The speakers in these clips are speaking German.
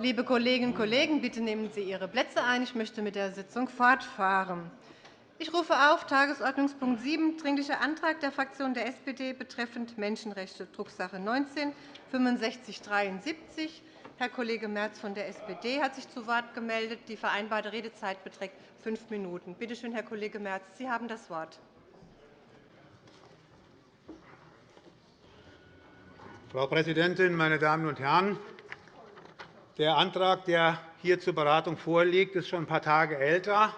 Liebe Kolleginnen und Kollegen, bitte nehmen Sie Ihre Plätze ein. Ich möchte mit der Sitzung fortfahren. Ich rufe auf Tagesordnungspunkt 7, Dringlicher Antrag der Fraktion der SPD betreffend Menschenrechte, Drucksache 19 6573. Herr Kollege Merz von der SPD hat sich zu Wort gemeldet. Die vereinbarte Redezeit beträgt fünf Minuten. Bitte schön, Herr Kollege Merz, Sie haben das Wort. Frau Präsidentin, meine Damen und Herren! Der Antrag, der hier zur Beratung vorliegt, ist schon ein paar Tage älter.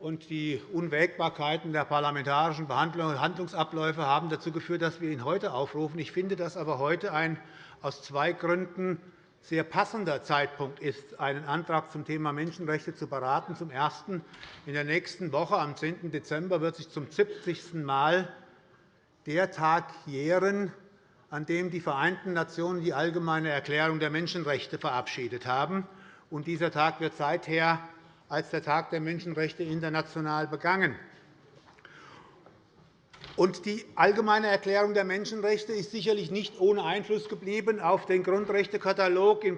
und Die Unwägbarkeiten der parlamentarischen Behandlung und Handlungsabläufe haben dazu geführt, dass wir ihn heute aufrufen. Ich finde, dass aber heute ein aus zwei Gründen sehr passender Zeitpunkt ist, einen Antrag zum Thema Menschenrechte zu beraten. Zum Ersten. In der nächsten Woche, am 10. Dezember, wird sich zum 70. Mal der Tag jähren, an dem die Vereinten Nationen die Allgemeine Erklärung der Menschenrechte verabschiedet haben. dieser Tag wird seither als der Tag der Menschenrechte international begangen. die Allgemeine Erklärung der Menschenrechte ist sicherlich nicht ohne Einfluss geblieben auf den Grundrechtekatalog in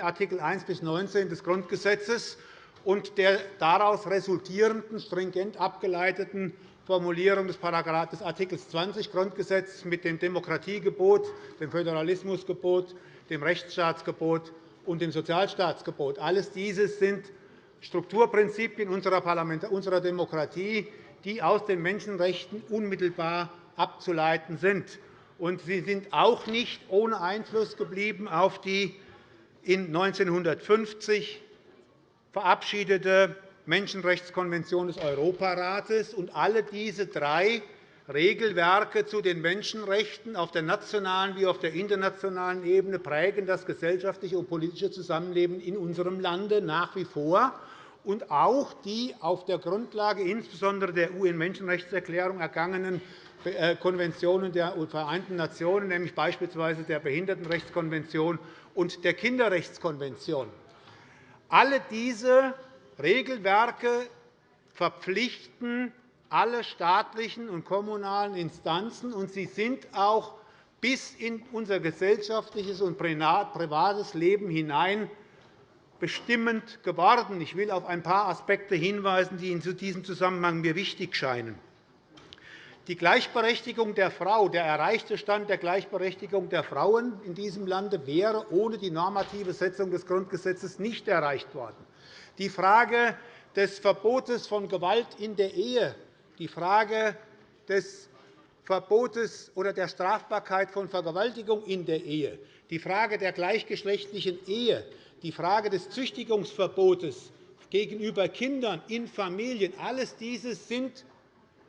Art. 1 bis 19 des Grundgesetzes und der daraus resultierenden, stringent abgeleiteten Formulierung des Art. 20 Grundgesetz mit dem Demokratiegebot, dem Föderalismusgebot, dem Rechtsstaatsgebot und dem Sozialstaatsgebot. Alles diese sind Strukturprinzipien unserer Demokratie, die aus den Menschenrechten unmittelbar abzuleiten sind. sie sind auch nicht ohne Einfluss geblieben auf die in 1950 verabschiedete Menschenrechtskonvention des Europarates. Und alle diese drei Regelwerke zu den Menschenrechten auf der nationalen wie auf der internationalen Ebene prägen das gesellschaftliche und politische Zusammenleben in unserem Lande nach wie vor. Und auch die auf der Grundlage insbesondere der UN-Menschenrechtserklärung ergangenen äh, Konventionen der Vereinten Nationen, nämlich beispielsweise der Behindertenrechtskonvention und der Kinderrechtskonvention. Alle diese Regelwerke verpflichten alle staatlichen und kommunalen Instanzen, und sie sind auch bis in unser gesellschaftliches und privates Leben hinein bestimmend geworden. Ich will auf ein paar Aspekte hinweisen, die in diesem Zusammenhang mir wichtig scheinen. Die Gleichberechtigung der Frau, der erreichte Stand der Gleichberechtigung der Frauen in diesem Lande wäre ohne die normative Setzung des Grundgesetzes nicht erreicht worden die Frage des Verbotes von Gewalt in der Ehe, die Frage des Verbotes oder der Strafbarkeit von Vergewaltigung in der Ehe, die Frage der gleichgeschlechtlichen Ehe, die Frage des Züchtigungsverbotes gegenüber Kindern in Familien, alles diese sind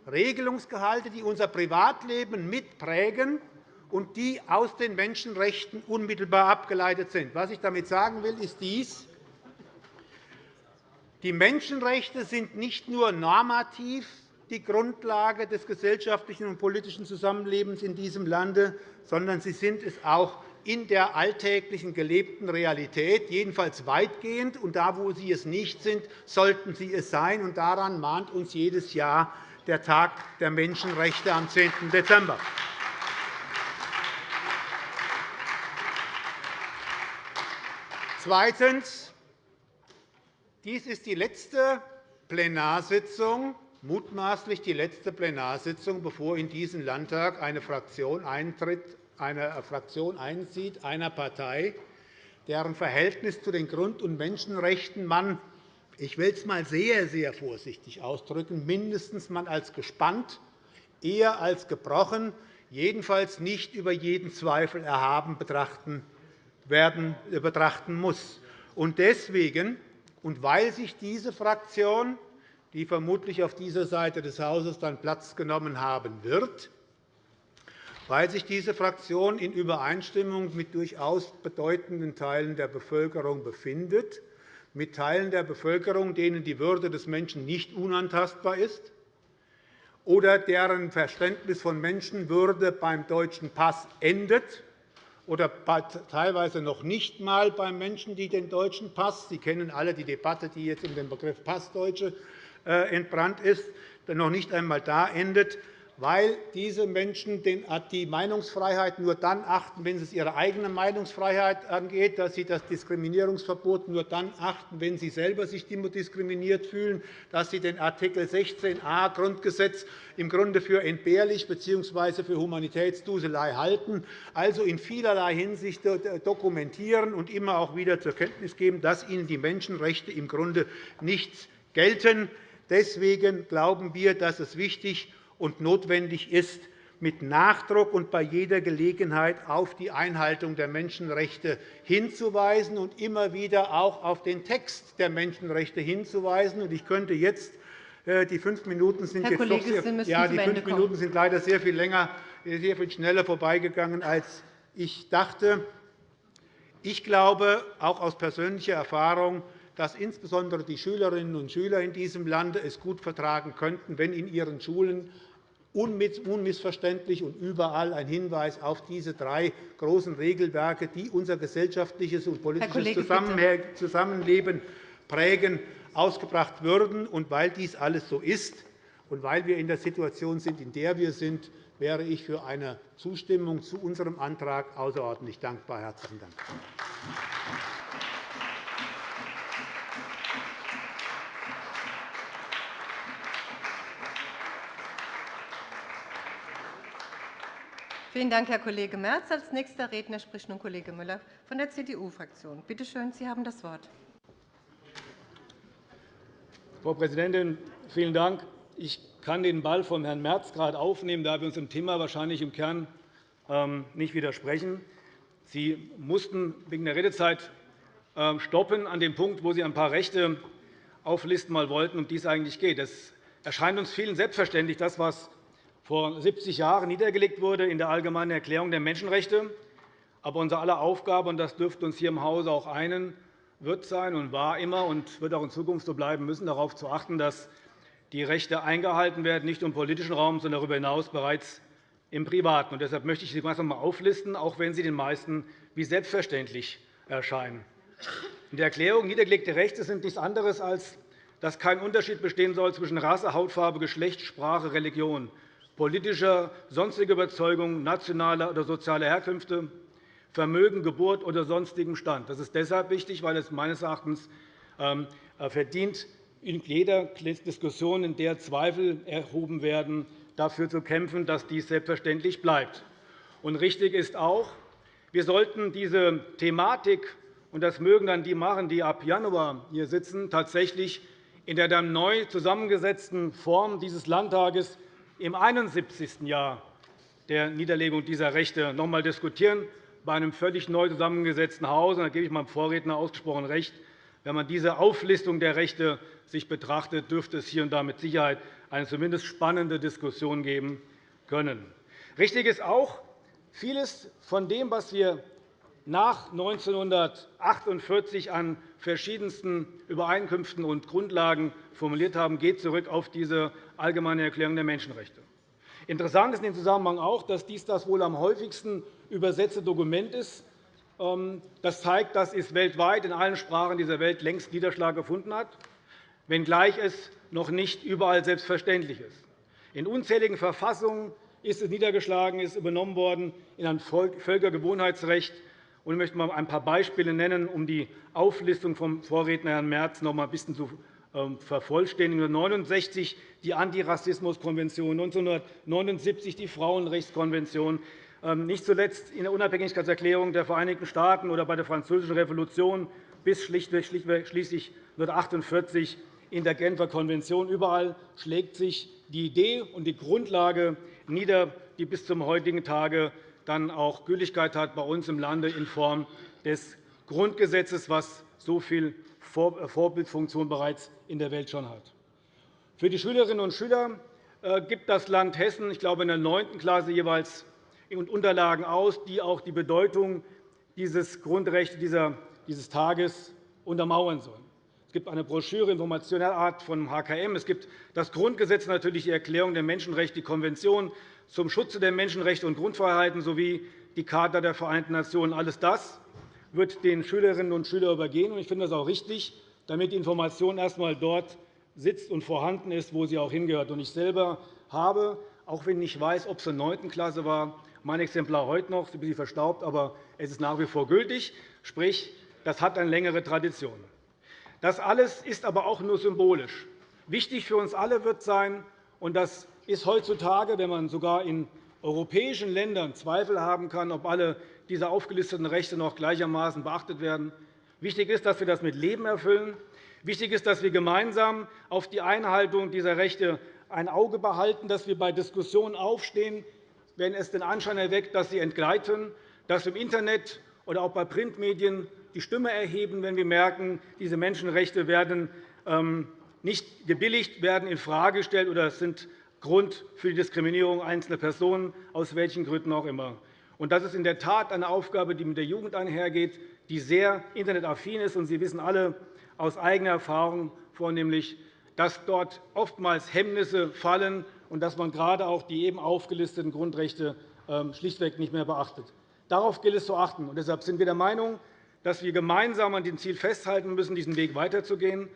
Regelungsgehalte, die unser Privatleben mitprägen und die aus den Menschenrechten unmittelbar abgeleitet sind. Was ich damit sagen will, ist dies. Die Menschenrechte sind nicht nur normativ die Grundlage des gesellschaftlichen und politischen Zusammenlebens in diesem Lande, sondern sie sind es auch in der alltäglichen gelebten Realität, jedenfalls weitgehend. Und da, wo sie es nicht sind, sollten sie es sein. Und daran mahnt uns jedes Jahr der Tag der Menschenrechte am 10. Dezember. Zweitens. Dies ist die letzte Plenarsitzung, mutmaßlich die letzte Plenarsitzung, bevor in diesen Landtag eine Fraktion eintritt, eine Fraktion einzieht, einer Partei, deren Verhältnis zu den Grund- und Menschenrechten man, ich will es einmal sehr, sehr vorsichtig ausdrücken, mindestens mal als gespannt, eher als gebrochen, jedenfalls nicht über jeden Zweifel erhaben betrachten, werden, betrachten muss. Deswegen und weil sich diese Fraktion, die vermutlich auf dieser Seite des Hauses dann Platz genommen haben wird, weil sich diese Fraktion in Übereinstimmung mit durchaus bedeutenden Teilen der Bevölkerung befindet, mit Teilen der Bevölkerung, denen die Würde des Menschen nicht unantastbar ist, oder deren Verständnis von Menschenwürde beim deutschen Pass endet, oder teilweise noch nicht einmal bei Menschen, die den deutschen Pass Sie kennen alle die Debatte, die jetzt um den Begriff Passdeutsche äh, entbrannt ist, noch nicht einmal da endet. Weil diese Menschen die Meinungsfreiheit nur dann achten, wenn es ihre eigene Meinungsfreiheit angeht, dass sie das Diskriminierungsverbot nur dann achten, wenn sie selber sich diskriminiert fühlen, dass sie den Art. 16a Grundgesetz im Grunde für entbehrlich bzw. für Humanitätsduselei halten, also in vielerlei Hinsicht dokumentieren und immer auch wieder zur Kenntnis geben, dass ihnen die Menschenrechte im Grunde nichts gelten. Deswegen glauben wir, dass es wichtig ist, und notwendig ist, mit Nachdruck und bei jeder Gelegenheit auf die Einhaltung der Menschenrechte hinzuweisen und immer wieder auch auf den Text der Menschenrechte hinzuweisen. Ich könnte jetzt äh, die fünf Minuten sind Herr jetzt Kollege, doch sehr, ja, die fünf Minuten sind leider sehr viel länger, sehr viel schneller vorbeigegangen, als ich dachte. Ich glaube, auch aus persönlicher Erfahrung, dass insbesondere die Schülerinnen und Schüler in diesem Lande es gut vertragen könnten, wenn in ihren Schulen unmissverständlich und überall ein Hinweis auf diese drei großen Regelwerke, die unser gesellschaftliches und politisches Zusammenleben prägen, ausgebracht würden. Und weil dies alles so ist und weil wir in der Situation sind, in der wir sind, wäre ich für eine Zustimmung zu unserem Antrag außerordentlich dankbar. – Herzlichen Dank. Vielen Dank, Herr Kollege Merz. Als nächster Redner spricht nun Kollege Müller von der CDU-Fraktion. Bitte schön, Sie haben das Wort. Frau Präsidentin, vielen Dank. Ich kann den Ball von Herrn Merz gerade aufnehmen, da wir uns im Thema wahrscheinlich im Kern ähm, nicht widersprechen. Sie mussten wegen der Redezeit ähm, stoppen an dem Punkt, wo Sie ein paar Rechte auflisten wollten, um die es eigentlich geht. Es erscheint uns vielen selbstverständlich, das, was vor 70 Jahren niedergelegt wurde in der Allgemeinen Erklärung der Menschenrechte. Aber unser aller Aufgabe, und das dürfte uns hier im Hause auch einen, wird sein und war immer und wird auch in Zukunft so bleiben müssen, darauf zu achten, dass die Rechte eingehalten werden, nicht im politischen Raum, sondern darüber hinaus bereits im Privaten. Und deshalb möchte ich sie einmal auflisten, auch wenn sie den meisten wie selbstverständlich erscheinen. In der Erklärung niedergelegte Rechte sind nichts anderes, als dass kein Unterschied bestehen soll zwischen Rasse, Hautfarbe, Geschlecht, Sprache, Religion, politischer, sonstiger Überzeugung, nationaler oder sozialer Herkünfte, Vermögen, Geburt oder sonstigem Stand. Das ist deshalb wichtig, weil es meines Erachtens ähm, äh, verdient, in jeder Diskussion, in der Zweifel erhoben werden, dafür zu kämpfen, dass dies selbstverständlich bleibt. Und richtig ist auch, wir sollten diese Thematik, und das mögen dann die machen, die ab Januar hier sitzen, tatsächlich in der dann neu zusammengesetzten Form dieses Landtages im 71. Jahr der Niederlegung dieser Rechte noch einmal diskutieren, bei einem völlig neu zusammengesetzten Hause. Da gebe ich meinem Vorredner ausgesprochen recht. Wenn man diese Auflistung der Rechte sich betrachtet, dürfte es hier und da mit Sicherheit eine zumindest spannende Diskussion geben können. Richtig ist auch, vieles von dem, was wir nach 1948 an verschiedensten Übereinkünften und Grundlagen formuliert haben, geht zurück auf diese Allgemeine Erklärung der Menschenrechte. Interessant ist in dem Zusammenhang auch, dass dies das wohl am häufigsten übersetzte Dokument ist. Ähm, das zeigt, dass es weltweit in allen Sprachen dieser Welt längst Niederschlag gefunden hat, wenngleich es noch nicht überall selbstverständlich ist. In unzähligen Verfassungen ist es niedergeschlagen, ist übernommen worden in ein Völkergewohnheitsrecht. Ich möchte einmal ein paar Beispiele nennen, um die Auflistung vom Vorredner Herrn Merz noch einmal ein bisschen zu ähm, vervollständigen. 1969 die Antirassismuskonvention, 1979 die Frauenrechtskonvention, ähm, nicht zuletzt in der Unabhängigkeitserklärung der Vereinigten Staaten oder bei der Französischen Revolution bis schließlich 1948 in der Genfer Konvention. Überall schlägt sich die Idee und die Grundlage nieder, die bis zum heutigen Tage dann auch Gültigkeit hat bei uns im Lande in Form des Grundgesetzes, was so viel äh, Vorbildfunktion bereits in der Welt schon hat. Für die Schülerinnen und Schüler äh, gibt das Land Hessen, ich glaube, in der 9. Klasse jeweils Unterlagen aus, die auch die Bedeutung dieses Grundrechts dieses Tages untermauern sollen. Es gibt eine Broschüre informationeller Art vom HKM. Es gibt das Grundgesetz, natürlich die Erklärung der Menschenrechte, die Konvention zum Schutze der Menschenrechte und Grundfreiheiten sowie die Charta der Vereinten Nationen. Alles das wird den Schülerinnen und Schülern übergehen. Ich finde das auch richtig, damit die Information erst einmal dort sitzt und vorhanden ist, wo sie auch hingehört. Ich selber habe auch wenn ich nicht weiß, ob es in der 9. Klasse war. Mein Exemplar heute noch, ein bisschen verstaubt, aber es ist nach wie vor gültig. Sprich, das hat eine längere Tradition. Das alles ist aber auch nur symbolisch. Wichtig für uns alle wird sein, und das ist heutzutage, wenn man sogar in europäischen Ländern Zweifel haben kann, ob alle diese aufgelisteten Rechte noch gleichermaßen beachtet werden. Wichtig ist, dass wir das mit Leben erfüllen. Wichtig ist, dass wir gemeinsam auf die Einhaltung dieser Rechte ein Auge behalten, dass wir bei Diskussionen aufstehen, wenn es den Anschein erweckt, dass sie entgleiten, dass wir im Internet oder auch bei Printmedien die Stimme erheben, wenn wir merken, diese Menschenrechte werden ähm, nicht gebilligt, werden infrage gestellt oder sind Grund für die Diskriminierung einzelner Personen, aus welchen Gründen auch immer. Das ist in der Tat eine Aufgabe, die mit der Jugend einhergeht, die sehr internetaffin ist. Sie wissen alle aus eigener Erfahrung vornehmlich, dass dort oftmals Hemmnisse fallen und dass man gerade auch die eben aufgelisteten Grundrechte ähm, schlichtweg nicht mehr beachtet. Darauf gilt es zu achten. Deshalb sind wir der Meinung, dass wir gemeinsam an dem Ziel festhalten müssen, diesen Weg weiterzugehen,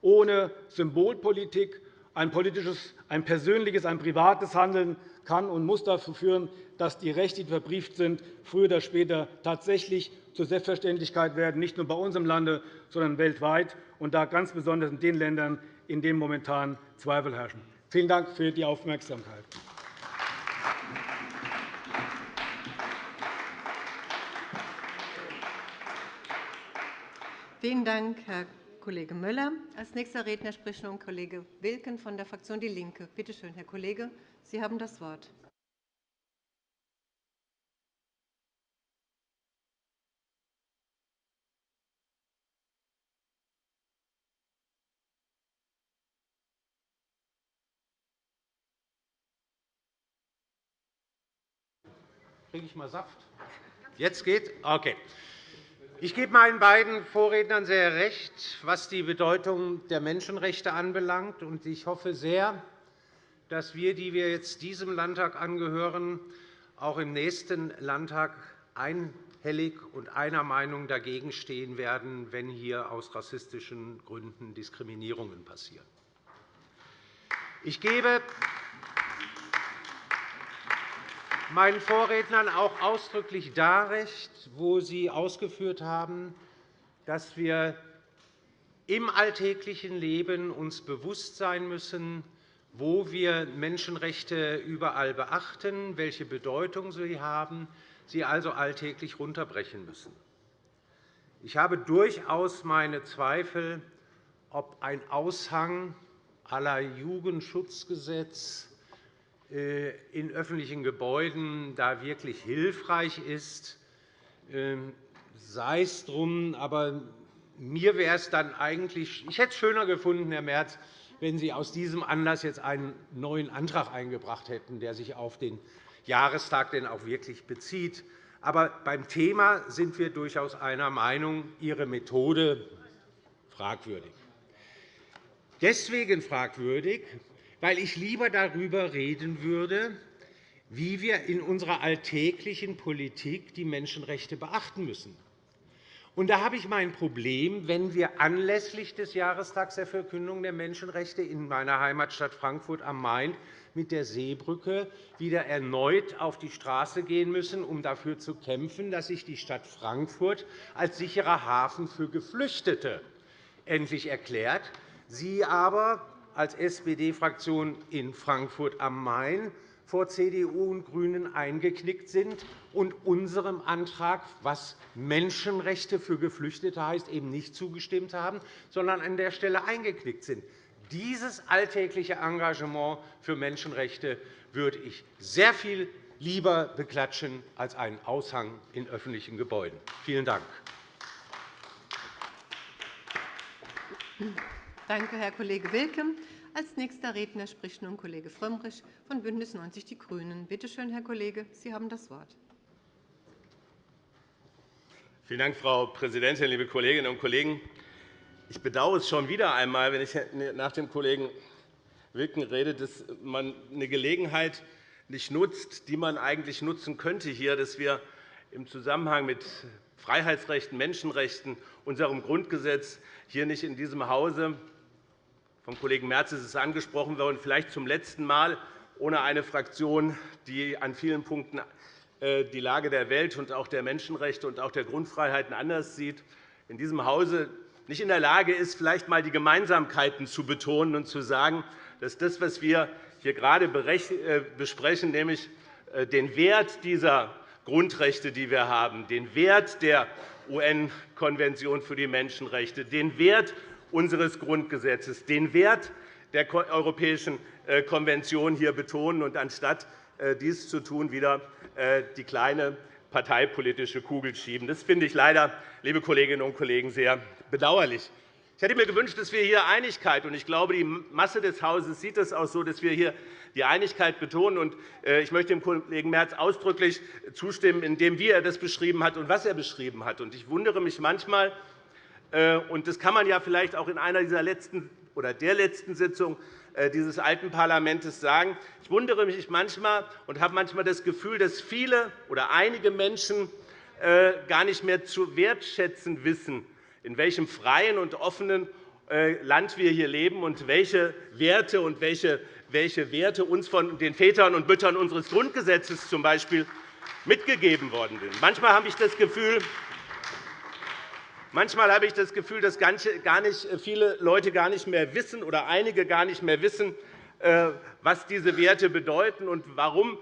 ohne Symbolpolitik. Ein politisches, ein persönliches, ein privates Handeln kann und muss dazu führen, dass die Rechte, die verbrieft sind, früher oder später tatsächlich zur Selbstverständlichkeit werden, nicht nur bei uns im Lande, sondern weltweit, und da ganz besonders in den Ländern, in denen momentan Zweifel herrschen. Vielen Dank für die Aufmerksamkeit. Vielen Dank, Herr Kollege Müller. Als nächster Redner spricht nun Kollege Wilken von der Fraktion DIE LINKE. Bitte schön, Herr Kollege, Sie haben das Wort. Kriege ich mal Saft? Jetzt geht? Okay. Ich gebe meinen beiden Vorrednern sehr recht, was die Bedeutung der Menschenrechte anbelangt. Ich hoffe sehr, dass wir, die wir jetzt diesem Landtag angehören, auch im nächsten Landtag einhellig und einer Meinung dagegen stehen werden, wenn hier aus rassistischen Gründen Diskriminierungen passieren. Ich gebe meinen Vorrednern auch ausdrücklich da recht, wo sie ausgeführt haben, dass wir im alltäglichen Leben uns bewusst sein müssen, wo wir Menschenrechte überall beachten, welche Bedeutung sie haben, sie also alltäglich runterbrechen müssen. Ich habe durchaus meine Zweifel, ob ein Aushang aller Jugendschutzgesetz in öffentlichen Gebäuden da wirklich hilfreich ist, ähm, sei es drum. Aber mir wäre es dann eigentlich, ich hätte es schöner gefunden, Herr Merz, wenn Sie aus diesem Anlass jetzt einen neuen Antrag eingebracht hätten, der sich auf den Jahrestag denn auch wirklich bezieht. Aber beim Thema sind wir durchaus einer Meinung, Ihre Methode fragwürdig. Deswegen fragwürdig, weil ich lieber darüber reden würde, wie wir in unserer alltäglichen Politik die Menschenrechte beachten müssen. Und da habe ich mein Problem, wenn wir anlässlich des Jahrestags der Verkündung der Menschenrechte in meiner Heimatstadt Frankfurt am Main mit der Seebrücke wieder erneut auf die Straße gehen müssen, um dafür zu kämpfen, dass sich die Stadt Frankfurt als sicherer Hafen für Geflüchtete endlich erklärt. Sie aber als SPD-Fraktion in Frankfurt am Main vor CDU und GRÜNEN eingeknickt sind und unserem Antrag, was Menschenrechte für Geflüchtete heißt, eben nicht zugestimmt haben, sondern an der Stelle eingeknickt sind. Dieses alltägliche Engagement für Menschenrechte würde ich sehr viel lieber beklatschen als einen Aushang in öffentlichen Gebäuden. Vielen Dank. Danke, Herr Kollege Wilken. Als nächster Redner spricht nun Kollege Frömmrich von BÜNDNIS 90 die GRÜNEN. Bitte schön, Herr Kollege, Sie haben das Wort. Vielen Dank, Frau Präsidentin, liebe Kolleginnen und Kollegen! Ich bedauere es schon wieder einmal, wenn ich nach dem Kollegen Wilken rede, dass man eine Gelegenheit nicht nutzt, die man eigentlich nutzen könnte, hier, dass wir im Zusammenhang mit Freiheitsrechten, Menschenrechten, unserem Grundgesetz hier nicht in diesem Hause vom Kollegen Merz ist es angesprochen worden, vielleicht zum letzten Mal ohne eine Fraktion, die an vielen Punkten die Lage der Welt und auch der Menschenrechte und auch der Grundfreiheiten anders sieht, in diesem Hause nicht in der Lage ist, vielleicht einmal die Gemeinsamkeiten zu betonen und zu sagen, dass das, was wir hier gerade besprechen, nämlich den Wert dieser Grundrechte, die wir haben, den Wert der UN-Konvention für die Menschenrechte, den Wert unseres Grundgesetzes, den Wert der Europäischen äh, Konvention hier betonen und anstatt äh, dies zu tun, wieder äh, die kleine parteipolitische Kugel schieben. Das finde ich leider, liebe Kolleginnen und Kollegen, sehr bedauerlich. Ich hätte mir gewünscht, dass wir hier Einigkeit, und ich glaube, die Masse des Hauses sieht es auch so, dass wir hier die Einigkeit betonen. Ich möchte dem Kollegen Merz ausdrücklich zustimmen, indem wie er das beschrieben hat und was er beschrieben hat. Ich wundere mich manchmal, und das kann man ja vielleicht auch in einer dieser letzten oder der letzten Sitzung äh, dieses alten Parlaments sagen. Ich wundere mich manchmal und habe manchmal das Gefühl, dass viele oder einige Menschen äh, gar nicht mehr zu wertschätzen wissen, in welchem freien und offenen äh, Land wir hier leben und welche Werte und welche Werte uns von den Vätern und Müttern unseres Grundgesetzes zum Beispiel mitgegeben worden sind. Manchmal habe ich das Gefühl, Manchmal habe ich das Gefühl, dass gar nicht äh, viele Leute gar nicht mehr wissen oder einige gar nicht mehr wissen, äh, was diese Werte bedeuten und warum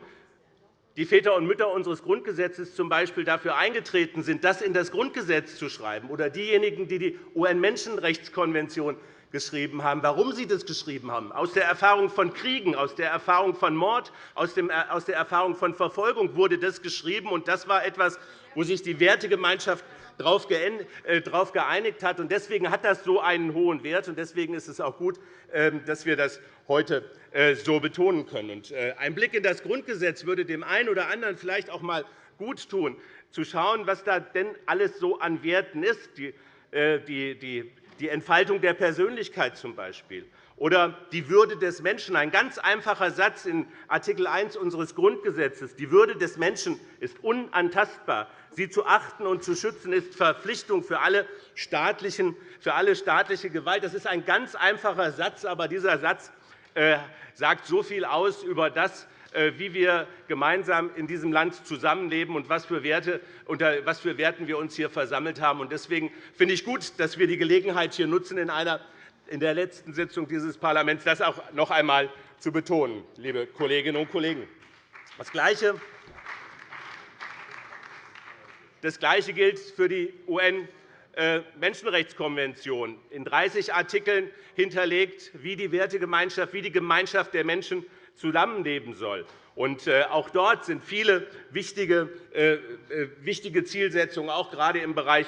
die Väter und Mütter unseres Grundgesetzes z. B. dafür eingetreten sind, das in das Grundgesetz zu schreiben, oder diejenigen, die die UN-Menschenrechtskonvention geschrieben haben, warum sie das geschrieben haben, aus der Erfahrung von Kriegen, aus der Erfahrung von Mord, aus der Erfahrung von Verfolgung wurde das geschrieben. Und das war etwas, wo sich die Wertegemeinschaft darauf äh, geeinigt hat. Deswegen hat das so einen hohen Wert. und Deswegen ist es auch gut, ähm, dass wir das heute äh, so betonen können. Äh, ein Blick in das Grundgesetz würde dem einen oder anderen vielleicht auch einmal gut tun, zu schauen, was da denn alles so an Werten ist. Die Entfaltung der Persönlichkeit zum Beispiel oder die Würde des Menschen. Ein ganz einfacher Satz in Art. 1 unseres Grundgesetzes. Die Würde des Menschen ist unantastbar. Sie zu achten und zu schützen ist Verpflichtung für alle, staatlichen, für alle staatliche Gewalt. Das ist ein ganz einfacher Satz, aber dieser Satz äh, sagt so viel aus über das, wie wir gemeinsam in diesem Land zusammenleben und was für Werte, unter was für Werten wir uns hier versammelt haben. Deswegen finde ich gut, dass wir die Gelegenheit hier nutzen, in einer in der letzten Sitzung dieses Parlaments das auch noch einmal zu betonen, liebe Kolleginnen und Kollegen. Das Gleiche das Gleiche gilt für die UN-Menschenrechtskonvention, in 30 Artikeln hinterlegt, wie die Wertegemeinschaft, wie die Gemeinschaft der Menschen zusammenleben soll. Äh, auch dort sind viele wichtige äh, äh, Zielsetzungen, auch gerade im Bereich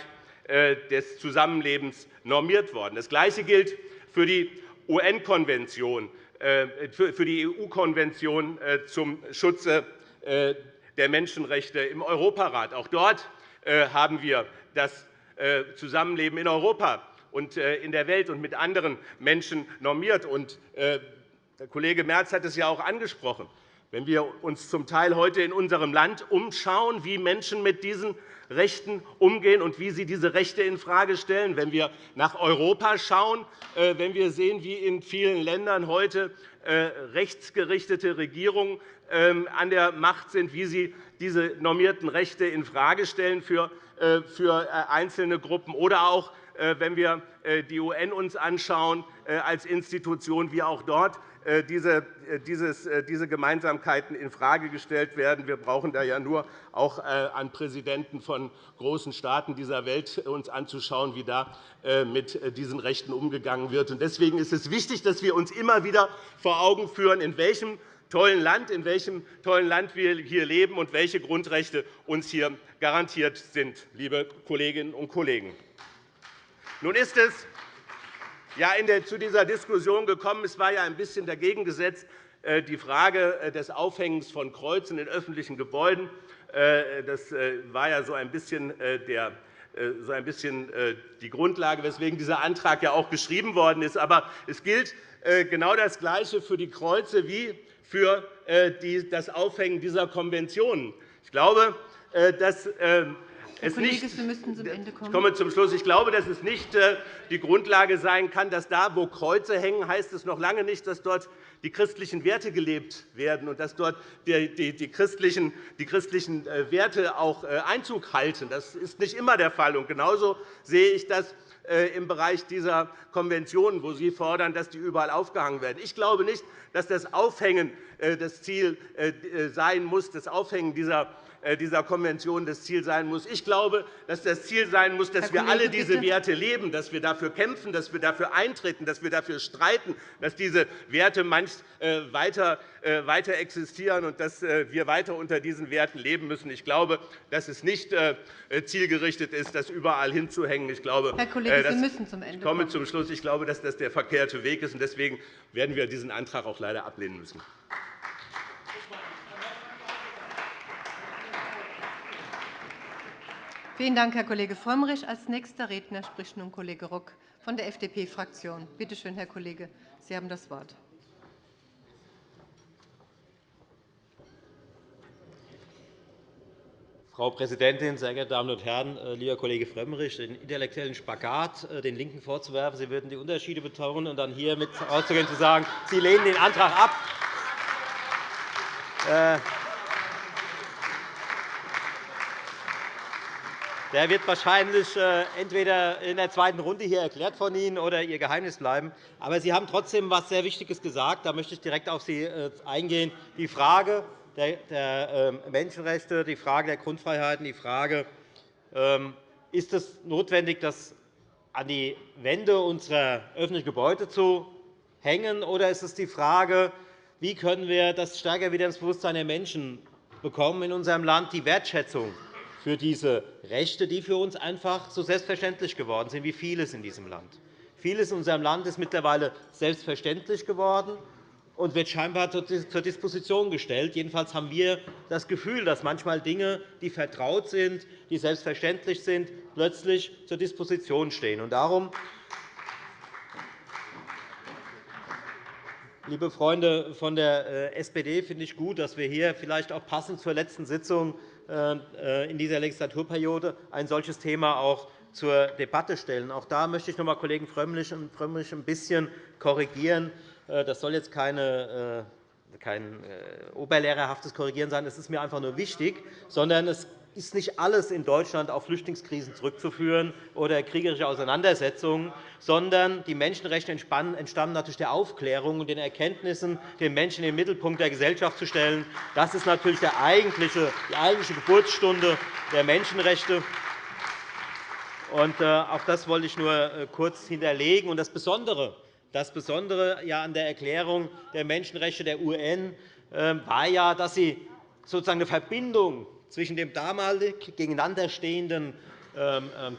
des Zusammenlebens, normiert worden. Das Gleiche gilt für die UN-Konvention, für die EU-Konvention zum Schutze der Menschenrechte im Europarat. Auch dort haben wir das Zusammenleben in Europa und in der Welt und mit anderen Menschen normiert. Der Kollege Merz hat es ja auch angesprochen. Wenn wir uns zum Teil heute in unserem Land umschauen, wie Menschen mit diesen Rechten umgehen und wie sie diese Rechte infrage stellen, wenn wir nach Europa schauen, wenn wir sehen, wie in vielen Ländern heute rechtsgerichtete Regierungen ähm, an der Macht sind, wie sie diese normierten Rechte infrage stellen für äh, äh, einzelne Gruppen, oder auch, äh, wenn wir die UN uns anschauen als Institution, wie auch dort diese Gemeinsamkeiten infrage gestellt werden. Wir brauchen da ja nur auch an Präsidenten von großen Staaten dieser Welt uns anzuschauen, wie da mit diesen Rechten umgegangen wird. Deswegen ist es wichtig, dass wir uns immer wieder vor Augen führen, in welchem tollen Land, in welchem tollen Land wir hier leben und welche Grundrechte uns hier garantiert sind, liebe Kolleginnen und Kollegen. Nun ist es ja zu dieser Diskussion gekommen. Es war ja ein bisschen dagegen gesetzt, äh, die Frage äh, des Aufhängens von Kreuzen in öffentlichen Gebäuden. Äh, das war ja so ein bisschen der so ein bisschen die Grundlage, weswegen dieser Antrag ja auch geschrieben worden ist. Aber es gilt genau das Gleiche für die Kreuze wie für das Aufhängen dieser Konventionen. Ich glaube, dass Ende kommen. Ich komme zum Schluss. Ich glaube, dass es nicht äh, die Grundlage sein kann, dass da, wo Kreuze hängen, heißt es noch lange nicht, dass dort die christlichen Werte gelebt werden und dass dort die, christlichen, die christlichen äh, Werte auch äh, Einzug halten. Das ist nicht immer der Fall. Und genauso sehe ich das im Bereich dieser Konventionen, wo Sie fordern, dass die überall aufgehangen werden. Ich glaube nicht, dass das Aufhängen das Ziel sein muss, das Aufhängen dieser dieser Konvention das Ziel sein muss. Ich glaube, dass das Ziel sein muss, dass wir alle diese Werte leben, dass wir dafür kämpfen, dass wir dafür eintreten, dass wir dafür streiten, dass diese Werte manchmal äh, weiter, äh, weiter existieren und dass wir weiter unter diesen Werten leben müssen. Ich glaube, dass es nicht zielgerichtet ist, das überall hinzuhängen. Ich glaube, Herr Kollege, Sie müssen zum Ende Ich komme zum Schluss. Ich glaube, dass das der verkehrte Weg ist. Deswegen werden wir diesen Antrag auch leider ablehnen müssen. Vielen Dank, Herr Kollege Frömmrich. Als nächster Redner spricht nun Kollege Rock von der FDP-Fraktion. Bitte schön, Herr Kollege, Sie haben das Wort. Frau Präsidentin, sehr geehrte Damen und Herren! Äh, lieber Kollege Frömmrich, den intellektuellen Spagat äh, den LINKEN vorzuwerfen, Sie würden die Unterschiede betonen und dann hier mit rauszugehen und zu sagen, Sie lehnen den Antrag ab. Der wird wahrscheinlich äh, entweder in der zweiten Runde hier erklärt von Ihnen oder Ihr Geheimnis bleiben. Aber Sie haben trotzdem etwas sehr Wichtiges gesagt. Da möchte ich direkt auf Sie äh, eingehen. Die Frage der ähm, Menschenrechte, die Frage der Grundfreiheiten, die Frage, ähm, ist es notwendig, das an die Wände unserer öffentlichen Gebäude zu hängen, oder ist es die Frage, wie können wir das stärker wieder ins Bewusstsein der Menschen bekommen in unserem Land, die Wertschätzung für diese Rechte, die für uns einfach so selbstverständlich geworden sind wie vieles in diesem Land. Vieles in unserem Land ist mittlerweile selbstverständlich geworden und wird scheinbar zur Disposition gestellt. Jedenfalls haben wir das Gefühl, dass manchmal Dinge, die vertraut sind, die selbstverständlich sind, plötzlich zur Disposition stehen. darum, liebe Freunde von der äh, SPD, finde ich gut, dass wir hier vielleicht auch passend zur letzten Sitzung in dieser Legislaturperiode ein solches Thema auch zur Debatte stellen. Auch da möchte ich noch einmal Kollegen Frömmrich ein bisschen korrigieren. Äh, das soll jetzt keine äh, kein oberlehrerhaftes Korrigieren sein. Es ist mir einfach nur wichtig, sondern es ist nicht alles in Deutschland auf Flüchtlingskrisen zurückzuführen oder kriegerische Auseinandersetzungen, sondern die Menschenrechte entstammen natürlich der Aufklärung und den Erkenntnissen, den Menschen in den Mittelpunkt der Gesellschaft zu stellen. Das ist natürlich die eigentliche Geburtsstunde der Menschenrechte. Äh, auch das wollte ich nur äh, kurz hinterlegen. Das Besondere, das Besondere an der Erklärung der Menschenrechte der UN äh, war ja, dass sie sozusagen eine Verbindung zwischen dem damalig gegeneinanderstehenden ähm, ähm,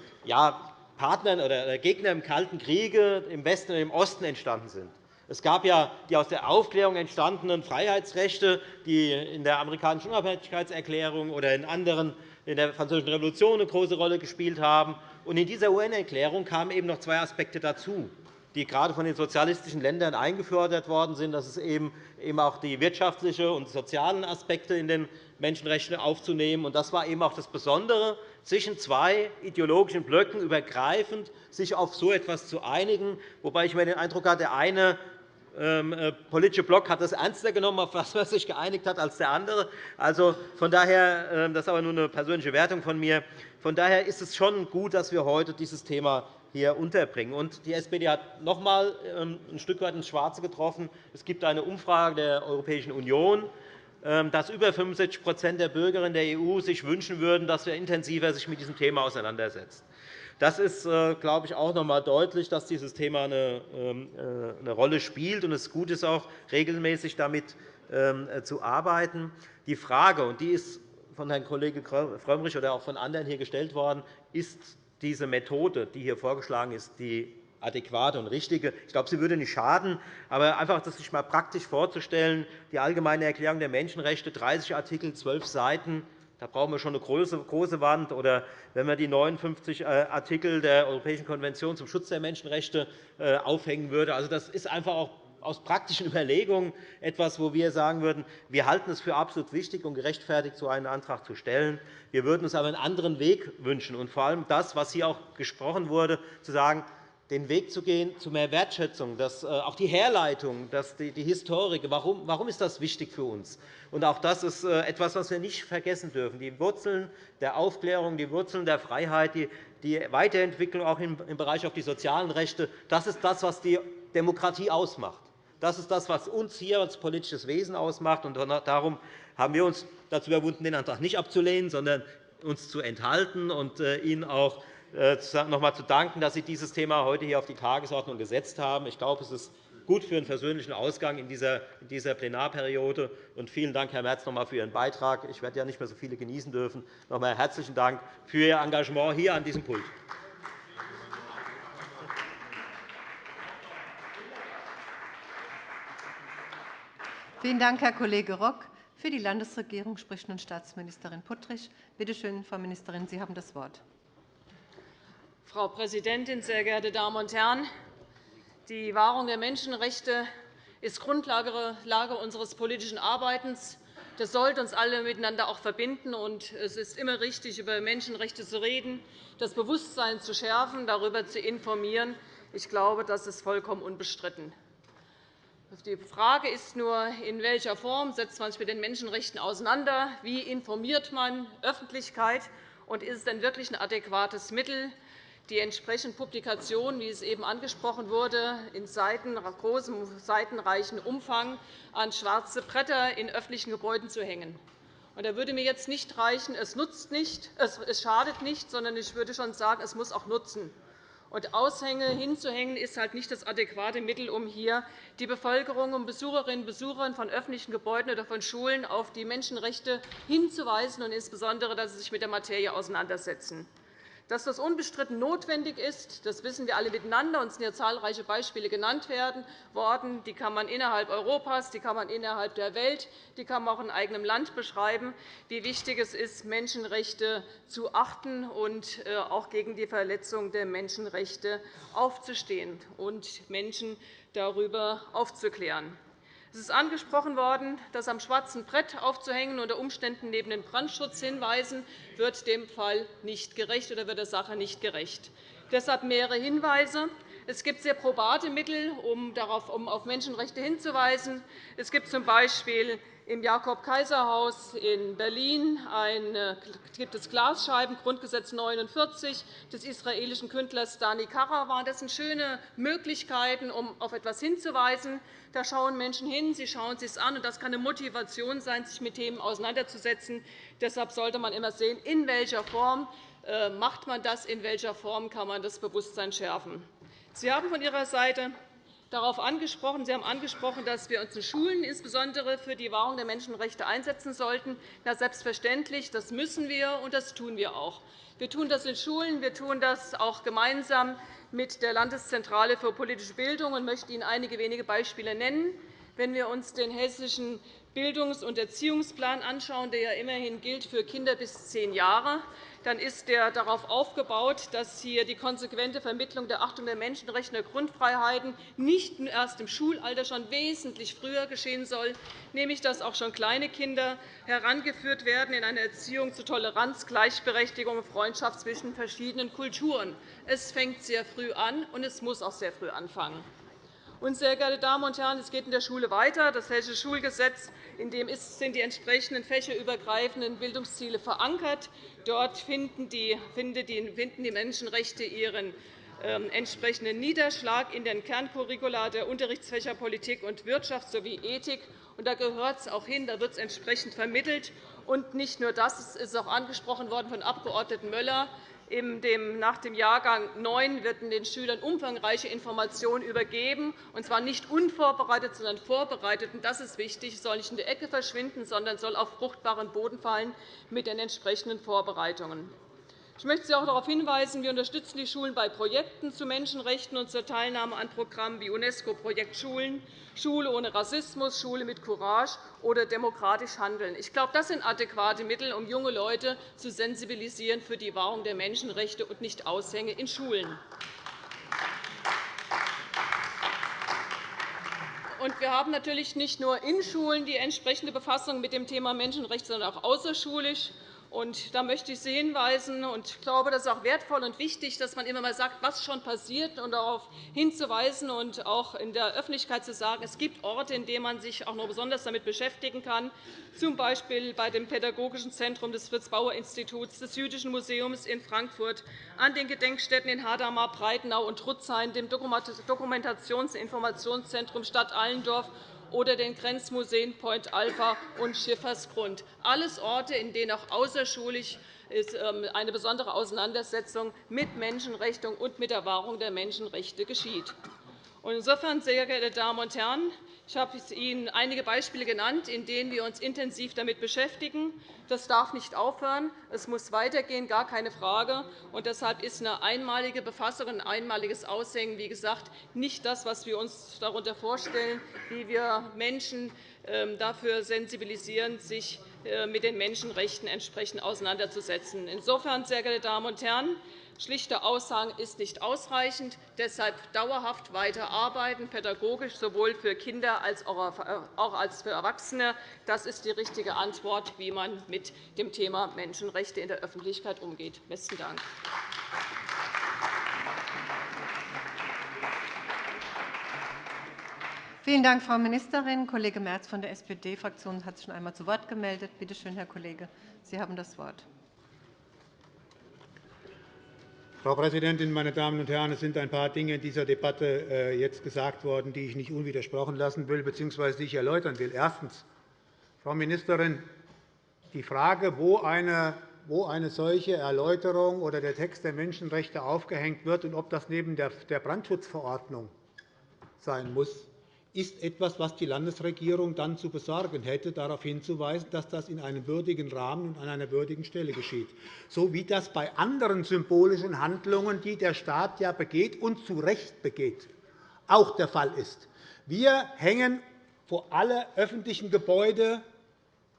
Partnern oder Gegnern im Kalten Kriege im Westen und im Osten entstanden sind. Es gab ja die aus der Aufklärung entstandenen Freiheitsrechte, die in der amerikanischen Unabhängigkeitserklärung oder in anderen in der Französischen Revolution eine große Rolle gespielt haben. in dieser UN-Erklärung kamen eben noch zwei Aspekte dazu die gerade von den sozialistischen Ländern eingefordert worden sind. Das ist eben auch die wirtschaftlichen und sozialen Aspekte in den Menschenrechten aufzunehmen. Das war eben auch das Besondere, zwischen zwei ideologischen Blöcken übergreifend sich auf so etwas zu einigen, wobei ich mir den Eindruck hatte, der eine ähm, äh, politische Block hat das ernster genommen, auf was er sich geeinigt hat, als der andere. Also, von daher, ähm, das ist aber nur eine persönliche Wertung von mir. Von daher ist es schon gut, dass wir heute dieses Thema hier unterbringen. Und die SPD hat noch einmal ähm, ein Stück weit ins Schwarze getroffen. Es gibt eine Umfrage der Europäischen Union, ähm, dass über 65% der Bürgerinnen der EU sich wünschen würden, dass wir intensiver sich mit diesem Thema auseinandersetzen. Das ist, äh, glaube ich, auch noch einmal deutlich, dass dieses Thema eine ähm, äh, Rolle spielt und es gut ist, auch regelmäßig damit äh, zu arbeiten. Die Frage, und die ist von Herrn Kollege Frömmrich oder auch von anderen hier gestellt worden, ist diese Methode, die hier vorgeschlagen ist, die adäquate und richtige. Ich glaube, sie würde nicht schaden. Aber einfach das sich einmal praktisch vorzustellen, die Allgemeine Erklärung der Menschenrechte, 30 Artikel, 12 Seiten, da brauchen wir schon eine große Wand. Oder wenn man die 59 äh, Artikel der Europäischen Konvention zum Schutz der Menschenrechte äh, aufhängen würde. Also, das ist einfach auch aus praktischen Überlegungen etwas, wo wir sagen würden, wir halten es für absolut wichtig und gerechtfertigt, so einen Antrag zu stellen. Wir würden uns aber einen anderen Weg wünschen, und vor allem das, was hier auch gesprochen wurde, zu sagen, den Weg zu gehen zu mehr Wertschätzung, dass äh, auch die Herleitung, dass die, Historik, warum, warum ist das wichtig für uns? Und auch das ist äh, etwas, was wir nicht vergessen dürfen. Die Wurzeln der Aufklärung, die Wurzeln der Freiheit, die, die Weiterentwicklung auch im Bereich auf die sozialen Rechte, das ist das, was die Demokratie ausmacht. Das ist das, was uns hier als politisches Wesen ausmacht. Darum haben wir uns dazu überwunden, den Antrag nicht abzulehnen, sondern uns zu enthalten und äh, Ihnen auch äh, noch einmal zu danken, dass Sie dieses Thema heute hier auf die Tagesordnung gesetzt haben. Ich glaube, es ist gut für einen versöhnlichen Ausgang in dieser Plenarperiode. Vielen Dank, Herr Merz, noch einmal für Ihren Beitrag. Ich werde ja nicht mehr so viele genießen dürfen. Noch einmal herzlichen Dank für Ihr Engagement hier an diesem Pult. Vielen Dank, Herr Kollege Rock. Für die Landesregierung spricht nun Staatsministerin Puttrich. Bitte schön, Frau Ministerin, Sie haben das Wort. Frau Präsidentin, sehr geehrte Damen und Herren! Die Wahrung der Menschenrechte ist Grundlage unseres politischen Arbeitens. Das sollte uns alle miteinander auch verbinden. Es ist immer richtig, über Menschenrechte zu reden, das Bewusstsein zu schärfen, darüber zu informieren. Ich glaube, das ist vollkommen unbestritten. Die Frage ist nur, in welcher Form setzt man sich mit den Menschenrechten auseinander? Wie informiert man Öffentlichkeit? Und ist es denn wirklich ein adäquates Mittel, die entsprechenden Publikationen, wie es eben angesprochen wurde, in großem seitenreichen Umfang an schwarze Bretter in öffentlichen Gebäuden zu hängen. Da würde mir jetzt nicht reichen, es, nutzt nicht, es schadet nicht, sondern ich würde schon sagen, es muss auch nutzen. Und Aushänge hinzuhängen ist halt nicht das adäquate Mittel, um hier die Bevölkerung, um Besucherinnen und Besucher von öffentlichen Gebäuden oder von Schulen auf die Menschenrechte hinzuweisen und insbesondere, dass sie sich mit der Materie auseinandersetzen. Dass das unbestritten notwendig ist, das wissen wir alle miteinander. Uns sind ja zahlreiche Beispiele genannt worden. Die kann man innerhalb Europas, die kann man innerhalb der Welt, die kann man auch in eigenem Land beschreiben, wie wichtig es ist, Menschenrechte zu achten und äh, auch gegen die Verletzung der Menschenrechte aufzustehen und Menschen darüber aufzuklären. Es ist angesprochen worden, dass am schwarzen Brett aufzuhängen unter Umständen neben den Brandschutzhinweisen wird dem Fall nicht gerecht oder wird der Sache nicht gerecht. Deshalb mehrere Hinweise. Es gibt sehr probate Mittel, um auf Menschenrechte hinzuweisen. Es gibt z. B im Jakob-Kaiser-Haus in Berlin gibt es Glasscheiben, Grundgesetz 49 des israelischen Künstlers Dani Karawan. Das sind schöne Möglichkeiten, um auf etwas hinzuweisen. Da schauen Menschen hin, sie schauen es sich an, und das kann eine Motivation sein, sich mit Themen auseinanderzusetzen. Deshalb sollte man immer sehen, in welcher Form äh, macht man das, in welcher Form kann man das Bewusstsein schärfen. Sie haben von Ihrer Seite darauf angesprochen. Sie haben angesprochen, dass wir uns in Schulen insbesondere für die Wahrung der Menschenrechte einsetzen sollten. Ja, selbstverständlich, das müssen wir, und das tun wir auch. Wir tun das in Schulen, wir tun das auch gemeinsam mit der Landeszentrale für politische Bildung und möchte Ihnen einige wenige Beispiele nennen. Wenn wir uns den hessischen Bildungs- und Erziehungsplan anschauen, der ja immerhin gilt für Kinder bis zehn Jahre, dann ist der darauf aufgebaut, dass hier die konsequente Vermittlung der Achtung der Menschenrechte und der Grundfreiheiten nicht erst im Schulalter schon wesentlich früher geschehen soll, nämlich dass auch schon kleine Kinder herangeführt werden in eine Erziehung zu Toleranz, Gleichberechtigung und Freundschaft zwischen verschiedenen Kulturen. Es fängt sehr früh an, und es muss auch sehr früh anfangen. Und, sehr geehrte Damen und Herren, es geht in der Schule weiter. Das Hessische Schulgesetz in dem sind die entsprechenden fächerübergreifenden Bildungsziele verankert. Dort finden die, Menschenrechte ihren ähm, entsprechenden Niederschlag in den Kerncurricula der Unterrichtsfächer Politik und Wirtschaft sowie Ethik. da gehört es auch hin, da wird es entsprechend vermittelt. Und nicht nur das, es ist auch angesprochen worden von Abg. Möller, nach dem Jahrgang 9 werden den Schülern umfangreiche Informationen übergeben, und zwar nicht unvorbereitet, sondern vorbereitet. Das ist wichtig. Es soll nicht in der Ecke verschwinden, sondern soll auf fruchtbaren Boden fallen mit den entsprechenden Vorbereitungen. Ich möchte Sie auch darauf hinweisen, wir unterstützen die Schulen bei Projekten zu Menschenrechten und zur Teilnahme an Programmen wie UNESCO-Projekt Schulen, Schule ohne Rassismus, Schule mit Courage oder demokratisch handeln. Ich glaube, das sind adäquate Mittel, um junge Leute zu sensibilisieren für die Wahrung der Menschenrechte und nicht Aushänge in Schulen. wir haben natürlich nicht nur in Schulen die entsprechende Befassung mit dem Thema Menschenrechte, sondern auch außerschulisch. Und da möchte ich Sie hinweisen, und ich glaube, das ist auch wertvoll und wichtig, dass man immer einmal sagt, was schon passiert, und darauf hinzuweisen und auch in der Öffentlichkeit zu sagen, es gibt Orte, in denen man sich auch noch besonders damit beschäftigen kann, z. B. bei dem Pädagogischen Zentrum des Fritz-Bauer-Instituts, des Jüdischen Museums in Frankfurt, an den Gedenkstätten in Hadamar, Breitenau und Trutzhain, dem Dokumentations- und Informationszentrum Stadt Allendorf oder den Grenzmuseen Point Alpha und Schiffersgrund. Alles Orte, in denen auch außerschulisch ähm, eine besondere Auseinandersetzung mit Menschenrechten und mit der Wahrung der Menschenrechte geschieht. Insofern, sehr geehrte Damen und Herren, ich habe Ihnen einige Beispiele genannt, in denen wir uns intensiv damit beschäftigen. Das darf nicht aufhören. Es muss weitergehen, gar keine Frage. Und deshalb ist eine einmalige Befassung, ein einmaliges Aushängen, wie gesagt, nicht das, was wir uns darunter vorstellen, wie wir Menschen ähm, dafür sensibilisieren, sich äh, mit den Menschenrechten entsprechend auseinanderzusetzen. Insofern, sehr geehrte Damen und Herren, Schlichte Aussagen ist nicht ausreichend. Deshalb dauerhaft weiterarbeiten, pädagogisch sowohl für Kinder als auch als für Erwachsene. Das ist die richtige Antwort, wie man mit dem Thema Menschenrechte in der Öffentlichkeit umgeht. – Besten Dank. Vielen Dank, Frau Ministerin. Kollege Merz von der SPD-Fraktion hat sich schon einmal zu Wort gemeldet. Bitte schön, Herr Kollege, Sie haben das Wort. Frau Präsidentin, meine Damen und Herren! Es sind ein paar Dinge in dieser Debatte äh, jetzt gesagt worden, die ich nicht unwidersprochen lassen will bzw. die ich erläutern will. Erstens. Frau Ministerin, die Frage, wo eine wo eine solche Erläuterung oder der Text der Menschenrechte aufgehängt wird und ob das neben der Brandschutzverordnung sein muss, ist etwas, was die Landesregierung dann zu besorgen hätte, darauf hinzuweisen, dass das in einem würdigen Rahmen und an einer würdigen Stelle geschieht, so wie das bei anderen symbolischen Handlungen, die der Staat ja begeht und zu Recht begeht, auch der Fall ist. Wir hängen vor alle öffentlichen Gebäude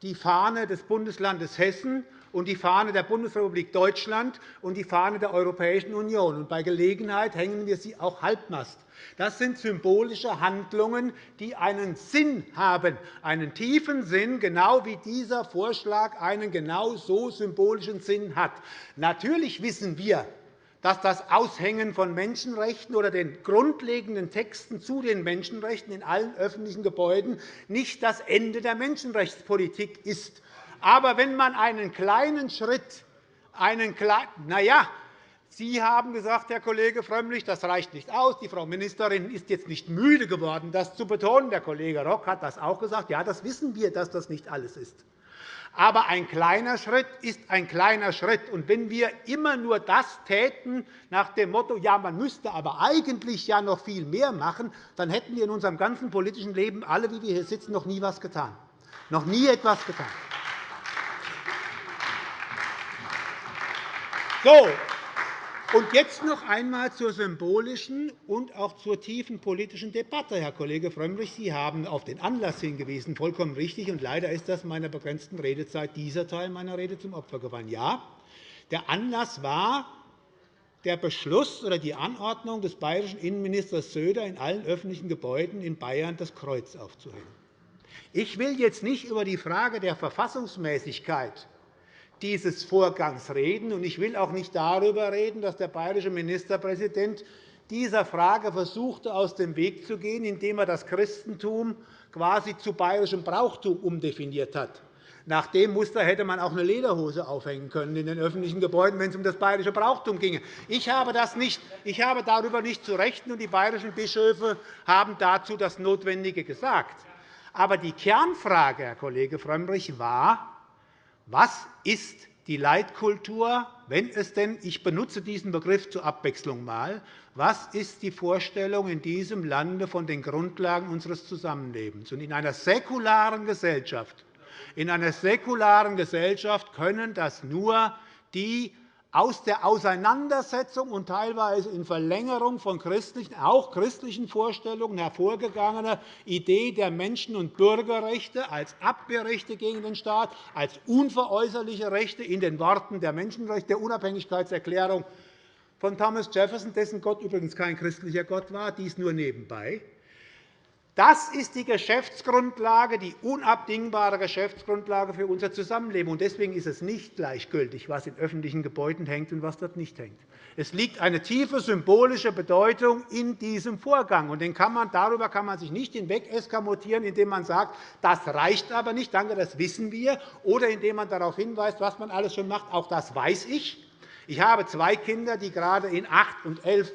die Fahne des Bundeslandes Hessen und die Fahne der Bundesrepublik Deutschland und die Fahne der Europäischen Union. Bei Gelegenheit hängen wir sie auch halbmast. Das sind symbolische Handlungen, die einen Sinn haben, einen tiefen Sinn, genau wie dieser Vorschlag einen genau so symbolischen Sinn hat. Natürlich wissen wir, dass das Aushängen von Menschenrechten oder den grundlegenden Texten zu den Menschenrechten in allen öffentlichen Gebäuden nicht das Ende der Menschenrechtspolitik ist. Aber wenn man einen kleinen Schritt, einen kleinen, na ja, Sie haben gesagt, Herr Kollege Frömmrich, das reicht nicht aus. Die Frau Ministerin ist jetzt nicht müde geworden, das zu betonen. Der Kollege Rock hat das auch gesagt. Ja, das wissen wir, dass das nicht alles ist. Aber ein kleiner Schritt ist ein kleiner Schritt. Und wenn wir immer nur das täten nach dem Motto, ja, man müsste aber eigentlich ja noch viel mehr machen, dann hätten wir in unserem ganzen politischen Leben alle, wie wir hier sitzen, noch nie etwas getan. Noch nie etwas getan. So, und jetzt noch einmal zur symbolischen und auch zur tiefen politischen Debatte. Herr Kollege Frömmrich, Sie haben auf den Anlass hingewiesen, vollkommen richtig. Und leider ist das meiner begrenzten Redezeit dieser Teil meiner Rede zum Opfer gefallen. Ja, der Anlass war der Beschluss oder die Anordnung des bayerischen Innenministers Söder, in allen öffentlichen Gebäuden in Bayern das Kreuz aufzuhängen. Ich will jetzt nicht über die Frage der Verfassungsmäßigkeit dieses Vorgangs reden. Ich will auch nicht darüber reden, dass der bayerische Ministerpräsident dieser Frage versuchte, aus dem Weg zu gehen, indem er das Christentum quasi zu bayerischem Brauchtum umdefiniert hat. Nach dem Muster hätte man auch eine Lederhose aufhängen können in den öffentlichen Gebäuden, wenn es um das bayerische Brauchtum ginge. Ich habe, das nicht, ich habe darüber nicht zu rechnen, und die bayerischen Bischöfe haben dazu das Notwendige gesagt. Aber die Kernfrage, Herr Kollege Frömmrich, war, was ist die Leitkultur, wenn es denn, ich benutze diesen Begriff zur Abwechslung mal, was ist die Vorstellung in diesem Lande von den Grundlagen unseres Zusammenlebens? in einer säkularen Gesellschaft, in einer säkularen Gesellschaft können das nur die aus der Auseinandersetzung und teilweise in Verlängerung von christlichen, auch christlichen Vorstellungen hervorgegangene Idee der Menschen- und Bürgerrechte als Abwehrrechte gegen den Staat, als unveräußerliche Rechte in den Worten der Menschenrechte der Unabhängigkeitserklärung von Thomas Jefferson, dessen Gott übrigens kein christlicher Gott war, dies nur nebenbei, Das ist die Geschäftsgrundlage, die unabdingbare Geschäftsgrundlage für unser Zusammenleben. Deswegen ist es nicht gleichgültig, was in öffentlichen Gebäuden hängt und was dort nicht hängt. Es liegt eine tiefe symbolische Bedeutung in diesem Vorgang. Und kann man, darüber kann man sich nicht hinweg eskamotieren, indem man sagt, das reicht aber nicht, danke, das wissen wir, oder indem man darauf hinweist, was man alles schon macht. Auch das weiß ich. Ich habe zwei Kinder, die gerade in acht und elf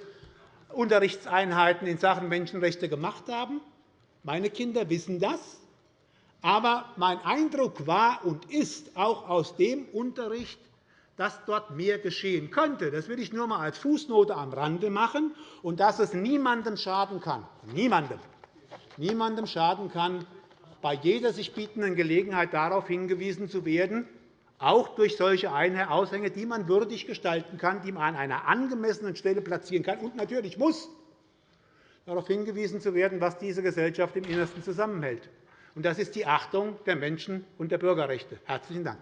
Unterrichtseinheiten in Sachen Menschenrechte gemacht haben. Meine Kinder wissen das. Aber mein Eindruck war und ist auch aus dem Unterricht, dass dort mehr geschehen könnte. Das will ich nur einmal als Fußnote am Rande machen, und dass es niemandem schaden kann, niemandem, niemandem schaden kann, bei jeder sich bietenden Gelegenheit darauf hingewiesen zu werden, auch durch solche Aushänge, die man würdig gestalten kann, die man an einer angemessenen Stelle platzieren kann und natürlich muss, darauf hingewiesen zu werden, was diese Gesellschaft im Innersten zusammenhält. Das ist die Achtung der Menschen- und der Bürgerrechte. – Herzlichen Dank.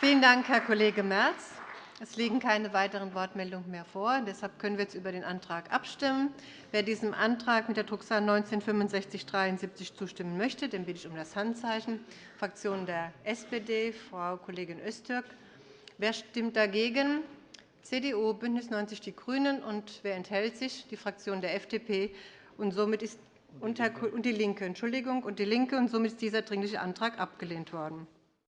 Vielen Dank, Herr Kollege Merz. Es liegen keine weiteren Wortmeldungen mehr vor. Deshalb können wir jetzt über den Antrag abstimmen. Wer diesem Antrag mit der Drucksache 19 /6573 zustimmen möchte, den bitte ich um das Handzeichen. Fraktion der SPD, Frau Kollegin Öztürk. Wer stimmt dagegen? CDU, BÜNDNIS 90 die GRÜNEN. Und wer enthält sich? Die Fraktion der FDP. Und somit ist und die LINKE. Entschuldigung, und die LINKE. Und somit ist dieser Dringliche Antrag abgelehnt worden.